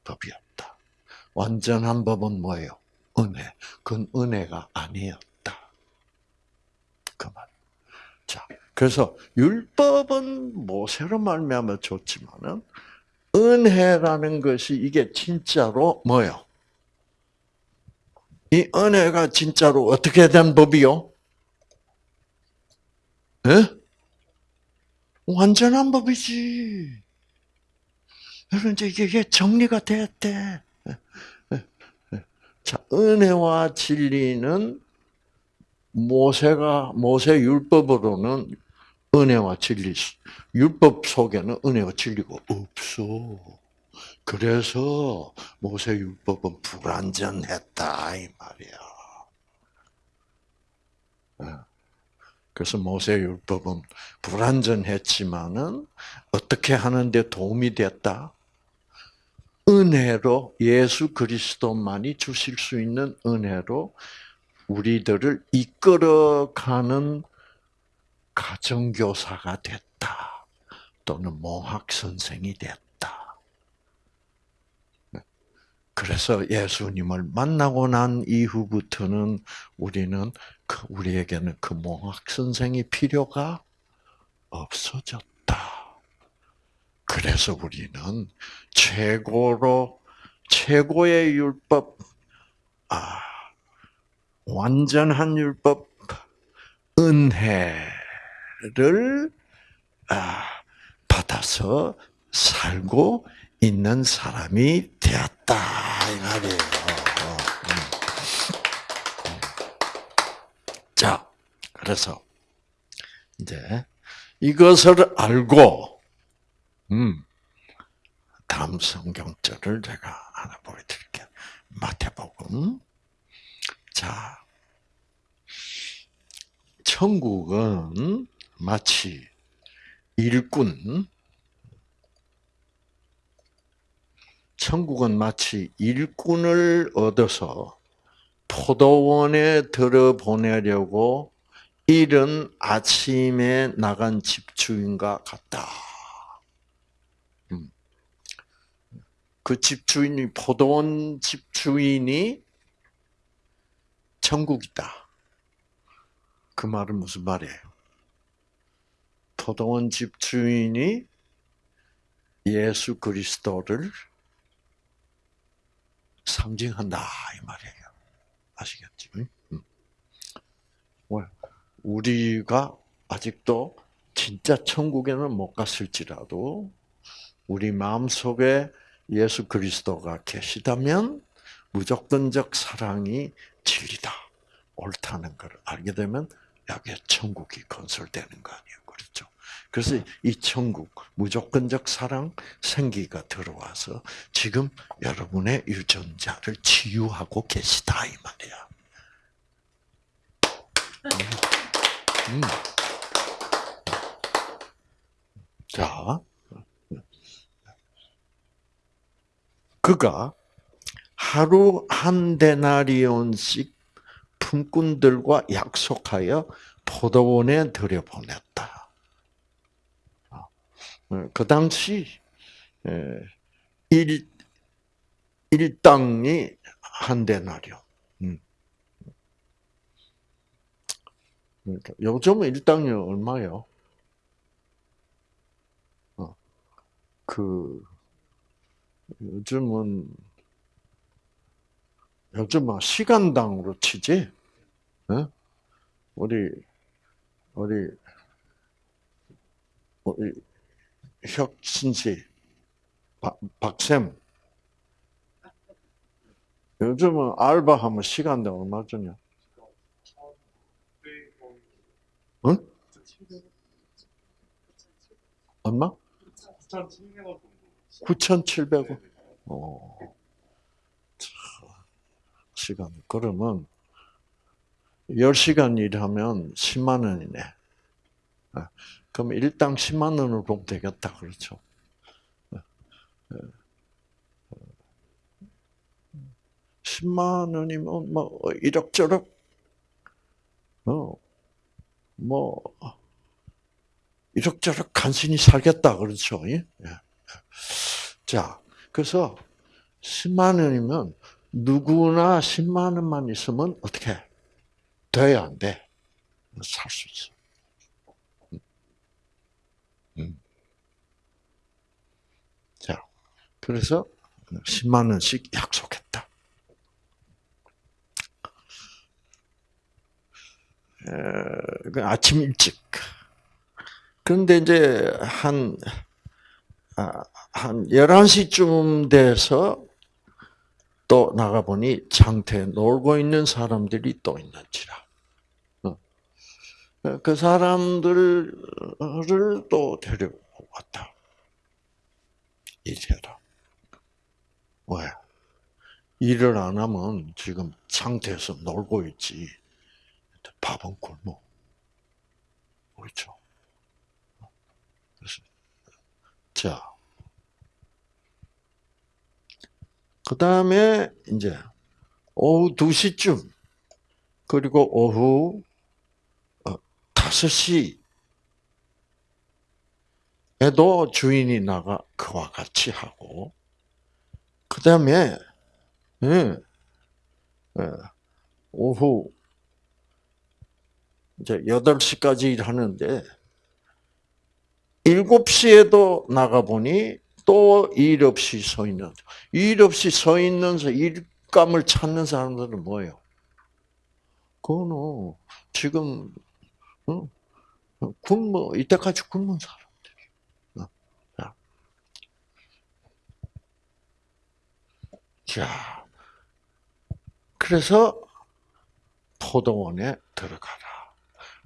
법이었다. 완전한 법은 뭐예요? 은혜. 그건 은혜가 아니었다. 그 말. 자, 그래서 율법은 모세로 말미암아 줬지만은 은혜라는 것이 이게 진짜로 뭐요? 이 은혜가 진짜로 어떻게 된 법이요? 예? 완전한 법이지. 이제 이게 정리가 됐대. 자, 은혜와 진리는 모세가, 모세 율법으로는 은혜와 진리, 율법 속에는 은혜와 진리가 없어. 그래서 모세 율법은 불완전했다, 이 말이야. 그래서 모세 율법은 불완전했지만은 어떻게 하는데 도움이 됐다? 은혜로 예수 그리스도만이 주실 수 있는 은혜로 우리들을 이끌어가는 가정교사가 됐다. 또는 몽학 선생이 됐다. 그래서 예수님을 만나고 난 이후부터는 우리는 그 우리에게는 그 몽학 선생이 필요가 없어졌다. 그래서 우리는 최고로 최고의 율법, 아, 완전한 율법, 은혜를 아, 받아서 살고 있는 사람이 되었다 이 말이에요. 자, 그래서 이제 이것을 알고 음, 다음 성경절을 제가 하나 보여드릴게요. 마태복음. 자, 천국은 마치 일꾼, 천국은 마치 일꾼을 얻어서 포도원에 들어보내려고 이른 아침에 나간 집주인과 같다. 음. 그 집주인이 포도원 집주인이 천국이다. 그 말은 무슨 말이에요? 포도원 집 주인이 예수 그리스도를 상징한다 이 말이에요. 아시겠지? 음. 우리가 아직도 진짜 천국에는 못 갔을지라도 우리 마음 속에 예수 그리스도가 계시다면 무조건적 사랑이 진리다, 옳다는 걸 알게 되면 여기에 천국이 건설되는 거 아니에요, 그렇죠? 그래서 이 천국, 무조건적 사랑, 생기가 들어와서 지금 여러분의 유전자를 치유하고 계시다 이 말이야. 음. 자, 그가 하루 한 데나리온씩 품꾼들과 약속하여 포도원에 들여보냈다. 어, 그 당시 일 일당이 한 데나리온. 음. 그러니까 요즘은 일당이 얼마요? 어, 그 요즘은 요즘은 시간당으로 치지. 어? 우리 우리 우리 혁신 씨, 박, 박쌤. 요즘은 알바하면 시간당 얼마 주냐? 응? 얼마? 9,700원. 9,700원. 어. 시간. 그러면 10시간 일하면 10만 원이네. 아, 그럼 일당 10만 원으로 보면 되겠다. 그렇죠? 10만 원이면 뭐 이럭저럭 어, 뭐 이럭저럭 간신히 살겠다 그렇죠? 예? 자, 그래서 10만 원이면 누구나 10만 원만 있으면 어떻게 돼야 안 돼? 살 수 있어. 음. 자, 그래서 10만 원씩 약속했다. 그 아침 일찍. 그런데 이제 한, 아, 한 11시쯤 돼서 또 나가보니 장터에 놀고 있는 사람들이 또 있는지라. 어. 그 사람들을 또 데려왔다. 이제라. 왜? 일을 안 하면 지금 상태에서 놀고 있지. 밥은 굶어. 그렇죠. 그래서, 자. 그 다음에, 이제, 오후 2시쯤, 그리고 오후 5시, 어, 에도 주인이 나가 그와 같이 하고, 그 다음에, 예, 예, 오후 이제 8시까지 일하는데 7시에도 나가보니 또 일 없이 서 있는, 일 없이 서 있는 일감을 찾는 사람들은 뭐예요? 그거는 지금, 어? 굶어, 이때까지 굶은 사람들이. 어? 자, 그래서 포도원에 들어가라.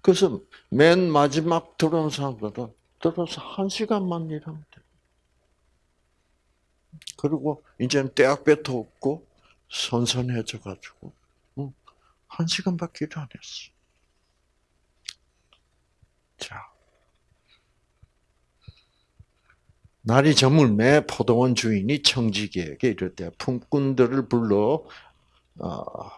그래서 맨 마지막 들어온 사람들은 들어서 한 시간만 일하면 돼. 그리고 이제는 떼학볕도 없고 선선해져 가지고 한 시간밖에 일 안 했어. 자, 날이 저물매 포도원 주인이 청지기에게 이럴 때 품꾼들을 불러 어,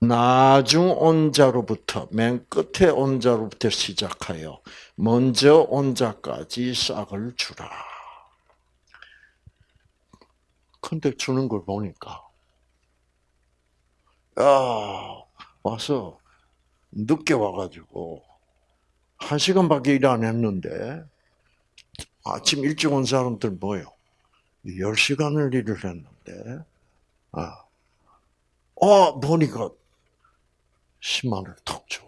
나중 온 자로부터 맨 끝에 온 자로부터 시작하여 먼저 온 자까지 싹을 주라. 근데 주는 걸 보니까 야 와서 늦게 와가지고 한 시간밖에 일 안 했는데 아침 일찍 온 사람들 뭐요? 10시간을 일을 했는데 아, 어 보니까 10만 원을 턱 줘.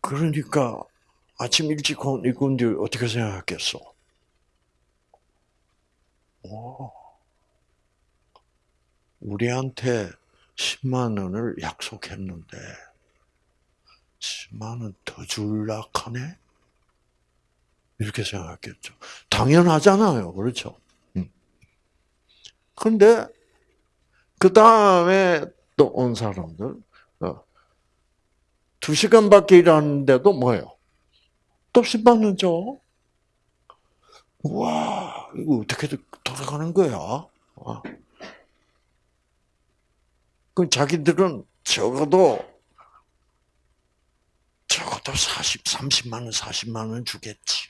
그러니까 아침 일찍 온 이군들 어떻게 생각했겠어? 오, 우리한테 10만 원을 약속했는데 10만 원 더 줄라 하네? 이렇게 생각했겠죠. 당연하잖아요. 그렇죠? 근데 그 다음에 또 온 사람들 어, 두 시간밖에 일하는데도 뭐예요? 또 10만 원 줘. 와 이거 어떻게 돌아가는 거야? 어. 그 자기들은 적어도 적어도 40, 30만 원, 40만 원 주겠지.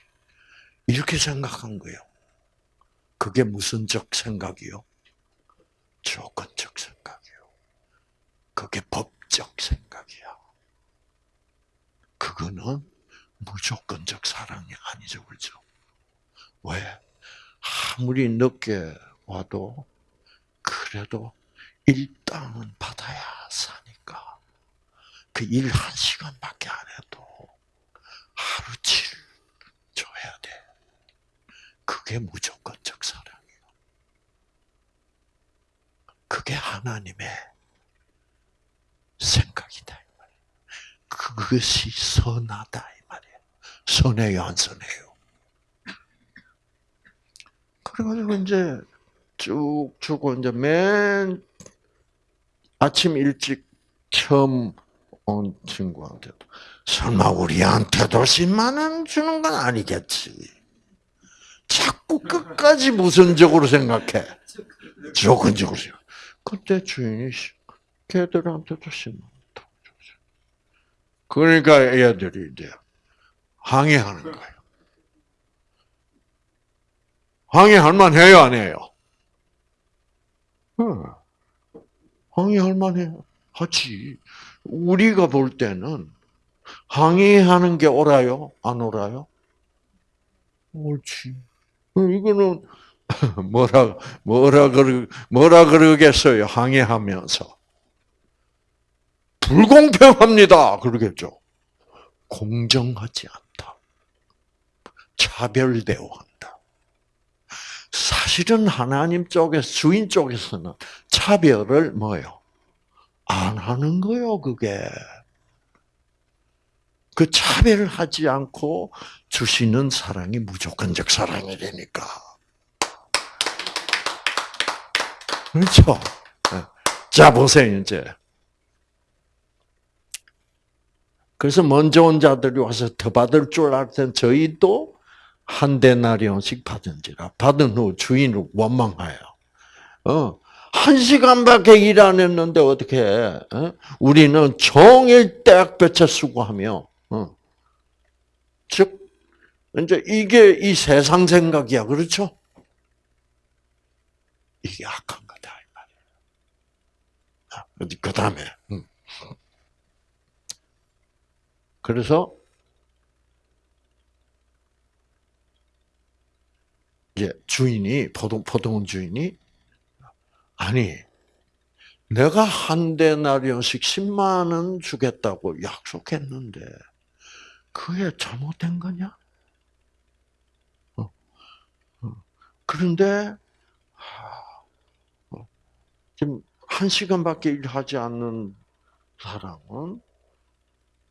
이렇게 생각한 거예요. 그게 무슨 적 생각이요? 조건적 생각이요. 그게 법적 생각이야. 그거는 무조건적 사랑이 아니죠, 그렇죠? 왜? 아무리 늦게 와도 그래도 일당은 받아야 사니까 그 일 한 시간밖에 안 해도 하루치 줘야 돼. 그게 무조건적 사랑이에요. 그게 하나님의 생각이다. 그것이 선하다 이 말이에요. 선해요, 안 선해요? 그래가지고 이제 쭉 주고 이제 맨 아침 일찍 처음 온 친구한테도 설마 우리한테도 10만 원 주는 건 아니겠지. 자꾸 끝까지 무선적으로 생각해. 조건적으로 생각. 그때 주인이 걔들한테도 10만 원 줬어. 그러니까 애들이 이제 항의하는 거예요. 항의할 만해요, 안 해요? 응. 항의할 만해요. 하지. 우리가 볼 때는 항의하는 게 옳아요? 안 옳아요? 옳지. 이거는 뭐라 뭐라 그러 뭐라 그러겠어요? 항의하면서 불공평합니다. 그러겠죠. 공정하지 않다. 차별 대우한다. 사실은 하나님 쪽에서 주인 쪽에서는 차별을 뭐요? 안 하는 거요, 그게. 그 차별을 하지 않고 주시는 사랑이 무조건적 사랑이 되니까. 그렇죠? 네. 자, 보세요, 이제. 그래서 먼저 온 자들이 와서 더 받을 줄 알았던 저희도 한 데나리온씩 받은지라. 받은 후 주인을 원망하여. 어, 한 시간밖에 일 안 했는데 어떻게 해? 어? 우리는 종일 떼약볕에 수고하며, 어. 즉, 이제 이게 이 세상 생각이야. 그렇죠? 이게 악한 거다. 그 다음에. 음. 그래서, 이제 주인이, 포동, 포동 주인이, 아니, 내가 한 대나리온씩 10만 원 주겠다고 약속했는데, 그게 잘못된 거냐? 어. 어. 그런데, 어. 지금 한 시간밖에 일하지 않는 사람은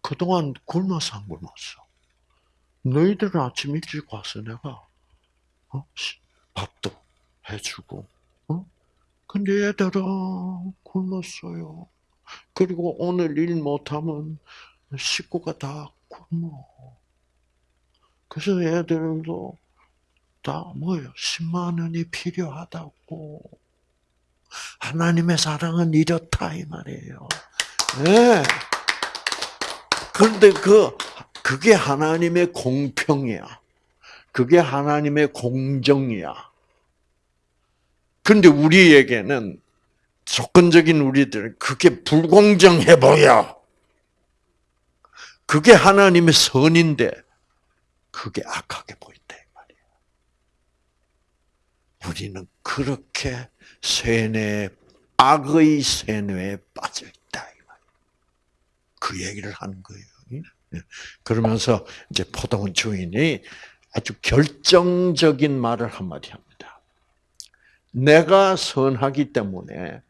그동안 굶어서 안 굶었어. 너희들은 아침 일찍 와서 내가 어? 밥도 해주고, 어? 근데 얘들은 굶었어요. 그리고 오늘 일 못하면 식구가 다 굶어. 그래서 애들도 다 뭐예요? 10만 원이 필요하다고. 하나님의 사랑은 이렇다 이 말이에요. 네. 그런데 그 그게 하나님의 공평이야. 그게 하나님의 공정이야. 근데 우리에게는 조건적인 우리들 그게 불공정해 보여. 그게 하나님의 선인데 그게 악하게 보인다 이 말이야. 우리는 그렇게 세뇌 악의 세뇌에 빠져 있다 이 말. 그 얘기를 하는 거예요. 그러면서 이제 포도원 주인이 아주 결정적인 말을 한마디 합니다. 내가 선하기 때문에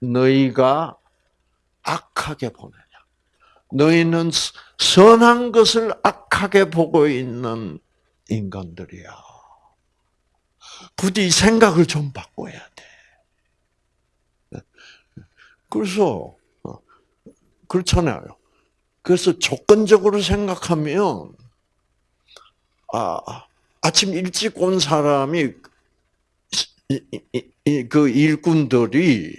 너희가 악하게 보느냐. 너희는 선한 것을 악하게 보고 있는 인간들이야. 부디 생각을 좀 바꿔야 돼. 그래서, 어, 그렇잖아요. 그래서 조건적으로 생각하면, 아, 아침 일찍 온 사람이, 그 일꾼들이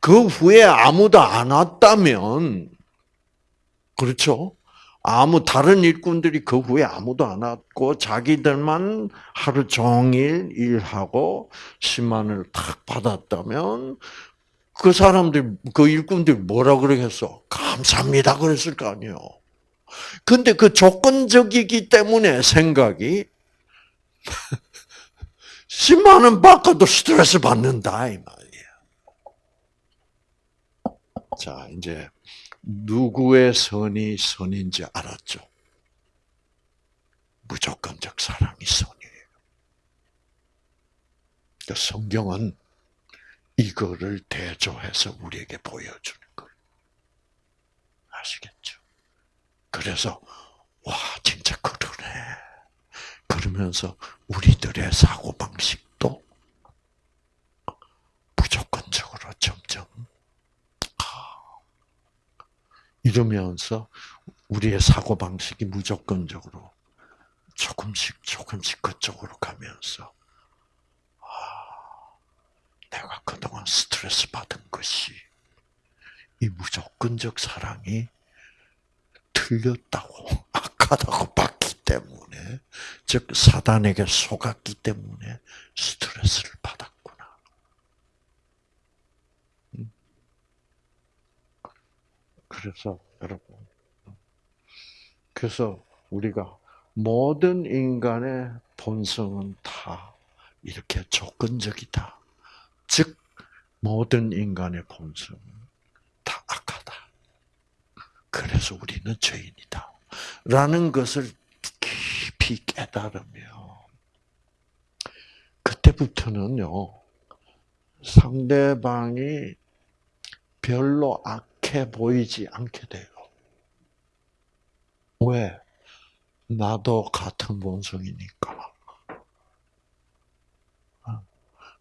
그 후에 아무도 안 왔다면, 그렇죠? 아무 다른 일꾼들이 그 후에 아무도 안 왔고 자기들만 하루 종일 일하고 10만을 탁 받았다면 그 사람들 그 일꾼들이 뭐라 그러겠어? 감사합니다 그랬을 거 아니에요. 근데 그 조건적이기 때문에 생각이 10만 원 받고도 스트레스 받는다 이 말이에요. 자 이제 누구의 선이 선인지 알았죠. 무조건적 사랑이 선이에요. 그러니까 성경은 이거를 대조해서 우리에게 보여주는 거예요. 아시겠죠? 그래서 와 진짜 그러네. 그러면서 우리들의 사고 방식도 무조건적으로 점점 이러면서 우리의 사고 방식이 무조건적으로 조금씩 조금씩 그쪽으로 가면서 아, 내가 그동안 스트레스 받은 것이 이 무조건적 사랑이 틀렸다고 악하다고 봤기 때문에 즉 사단에게 속았기 때문에 스트레스를 받았구나. 음. 그래서 여러분 그래서 우리가 모든 인간의 본성은 다 이렇게 조건적이다. 즉 모든 인간의 본성은 다 악하다. 그래서 우리는 죄인이다. 라는 것을 깊이 깨달으며 그때부터는요. 상대방이 별로 악해 보이지 않게 돼요. 왜? 나도 같은 본성이니까.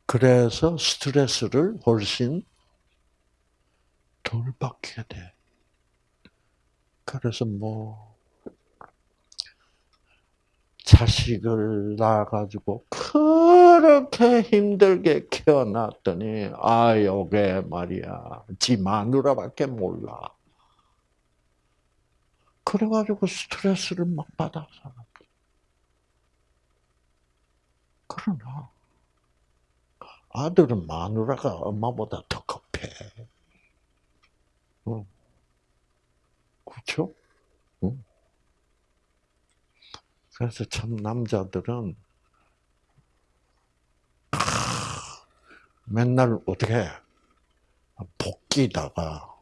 그래서 스트레스를 훨씬 덜 받게 돼. 그래서 뭐 자식을 낳아가지고 그렇게 힘들게 키워놨더니 아 요게 말이야 지 마누라밖에 몰라. 그래가지고 스트레스를 막 받아 사람들. 그러나 아들은 마누라가 엄마보다 더 급해. 응. 그렇죠? 응. 그래서 참 남자들은 맨날 어떻게 복귀다가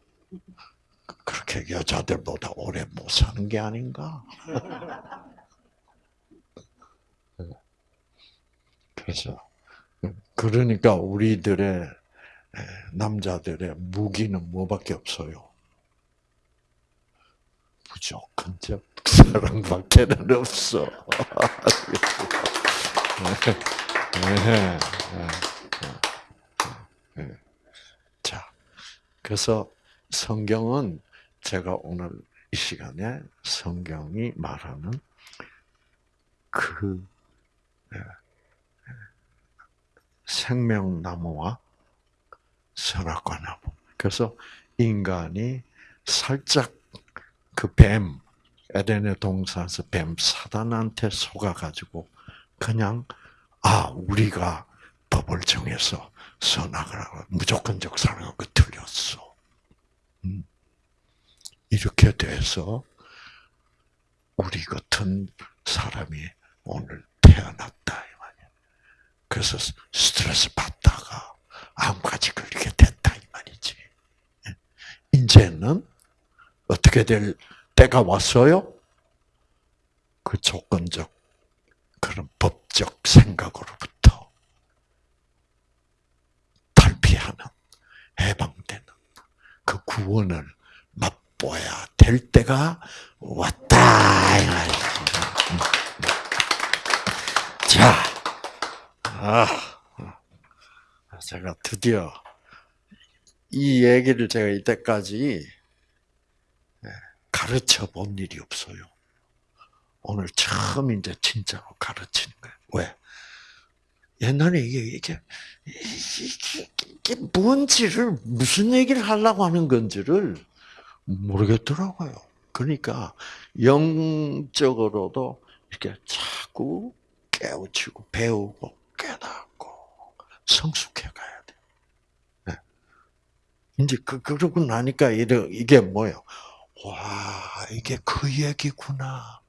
그렇게 여자들보다 오래 못 사는 게 아닌가? 그래서 그러니까 우리들의 남자들의 무기는 뭐밖에 없어요. 무조건적 사랑밖에는 없어. 자, 그래서 성경은 제가 오늘 이 시간에 성경이 말하는 그 생명나무와 선악과 나무. 그래서 인간이 살짝 그 뱀, 에덴의 동산에서 뱀 사단한테 속아가지고 그냥 아 우리가 법을 정해서 선악을 하고 무조건적 사랑하고 틀렸어. 음. 이렇게 돼서 우리 같은 사람이 오늘 태어났다. 그래서 스트레스 받다가 암까지 걸리게 됐다 이 말이지. 예. 이제는 어떻게 될 때가 왔어요? 그 조건적 그런 법적 생각으로부터 탈피하는 해방되는 그 구원을 맛보아야 될 때가 왔다. 자, 아, 제가 드디어 이 얘기를 제가 이때까지 가르쳐 본 일이 없어요. 오늘 처음 이제 진짜로 가르치는 거예요. 왜? 옛날에 이게, 이게, 이게, 이게 뭔지를, 무슨 얘기를 하려고 하는 건지를 모르겠더라고요. 그러니까, 영적으로도 이렇게 자꾸 깨우치고, 배우고, 깨닫고, 성숙해 가야 돼. 네. 이제, 그, 그러고 나니까, 이게 뭐예요? 와, 이게 그 얘기구나.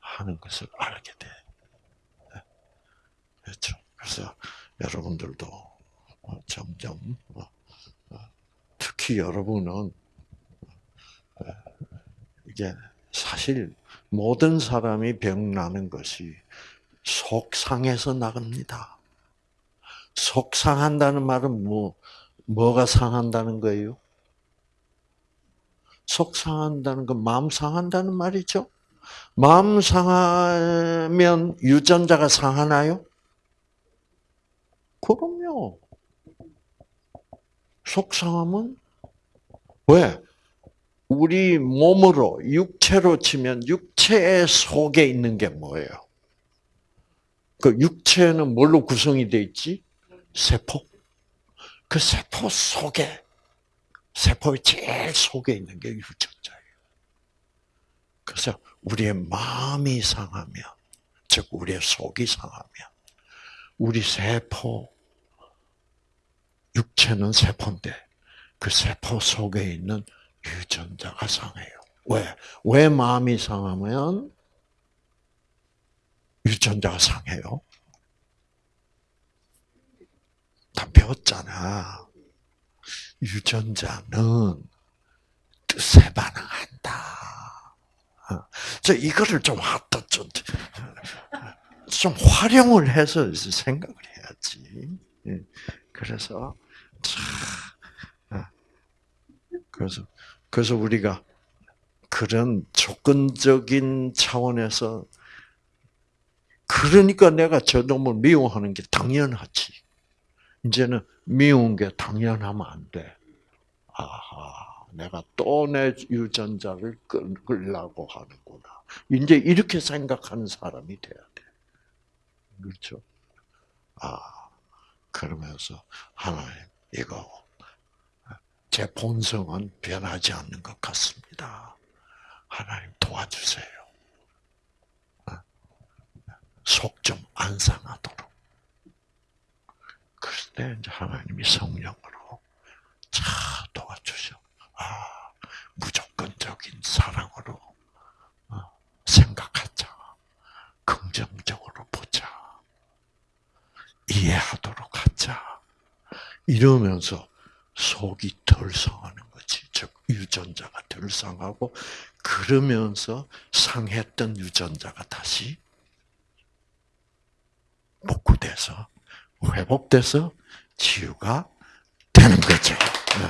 하는 것을 알게 돼. 네. 그렇죠. 그래서 여러분들도 어, 점점, 어, 어, 특히 여러분은, 이게 사실 모든 사람이 병 나는 것이 속상해서 나갑니다. 속상한다는 말은 뭐, 뭐가 상한다는 거예요? 속 상한다는 건 마음 상한다는 말이죠. 마음 상하면 유전자가 상하나요? 그럼요. 속상함은 왜? 우리 몸으로 육체로 치면 육체 속에 있는 게 뭐예요? 그 육체는 뭘로 구성이 돼 있지? 세포. 그 세포 속에 세포의 제일 속에 있는 게 유전자예요. 그래서 우리의 마음이 상하면, 즉 우리의 속이 상하면, 우리 세포, 육체는 세포인데 그 세포 속에 있는 유전자가 상해요. 왜? 왜 마음이 상하면 유전자가 상해요? 다 배웠잖아. 유전자는 뜻에 반응한다. 어. 저 이거를 좀 하다 좀, 좀 활용을 해서 생각을 해야지. 예. 그래서 어. 그래서 그래서 우리가 그런 조건적인 차원에서 그러니까 내가 저 놈을 미워하는 게 당연하지. 이제는 미운 게 당연하면 안 돼. 아하, 내가 또 내 유전자를 끌려고 하는구나. 이제 이렇게 생각하는 사람이 돼야 돼. 그렇죠? 아, 그러면서 하나님, 이거, 제 본성은 변하지 않는 것 같습니다. 하나님 도와주세요. 속 좀 안 상하도록. 그럴 때 이제 하나님이 성령으로 차 도와주셔. 아, 무조건적인 사랑으로 어, 생각하자. 긍정적으로 보자. 이해하도록 하자. 이러면서 속이 덜 상하는 거지. 즉, 유전자가 덜 상하고, 그러면서 상했던 유전자가 다시 복구돼서 회복돼서 치유가 되는 거죠. 네.